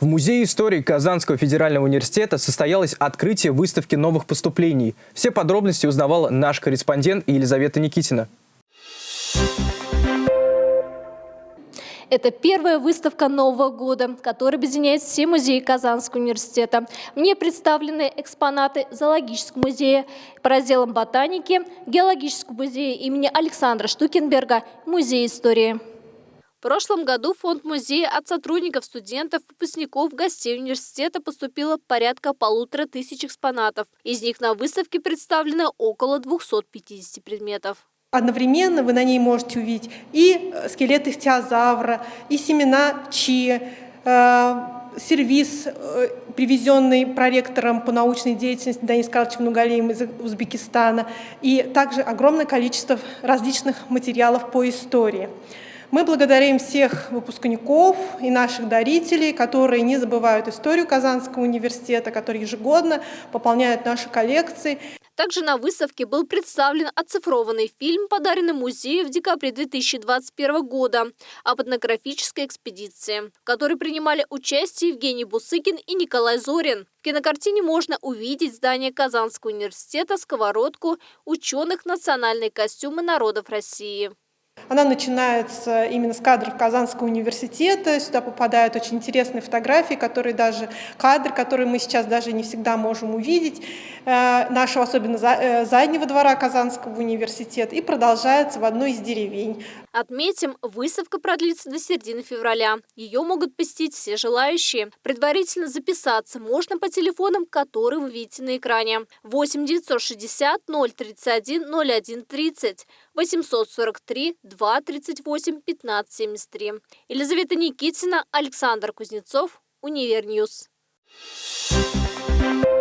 В Музее истории Казанского федерального университета состоялось открытие выставки новых поступлений. Все подробности узнавала наш корреспондент Елизавета Никитина. Это первая выставка Нового года, которая объединяет все музеи Казанского университета. Мне представлены экспонаты Зоологического музея по разделам ботаники, Геологического музея имени Александра Штукенберга, Музей истории. В прошлом году в фонд музея от сотрудников, студентов, выпускников, гостей университета поступило порядка полутора тысяч экспонатов. Из них на выставке представлено около 250 предметов. Одновременно вы на ней можете увидеть и э, скелет ихтиозавра, и семена чи, э, сервис, э, привезенный проректором по научной деятельности Данис Карловичем Нугалеем из Узбекистана, и также огромное количество различных материалов по истории. Мы благодарим всех выпускников и наших дарителей, которые не забывают историю Казанского университета, которые ежегодно пополняют наши коллекции. Также на выставке был представлен оцифрованный фильм, подаренный музею в декабре 2021 года об этнографической экспедиции, в которой принимали участие Евгений Бусыкин и Николай Зорин. В кинокартине можно увидеть здание Казанского университета, сковородку, ученых, национальные костюмы народов России. Она начинается именно с кадров Казанского университета. Сюда попадают очень интересные фотографии, которые даже кадры, которые мы сейчас даже не всегда можем увидеть, э, нашего особенно э, заднего двора Казанского университета, и продолжается в одной из деревень. Отметим, выставка продлится до середины февраля. Ее могут посетить все желающие. Предварительно записаться можно по телефонам, которые вы видите на экране. 8 960 031 01 30 843 238 1573. Елизавета Никитина, Александр Кузнецов, UniverNews. Thank you.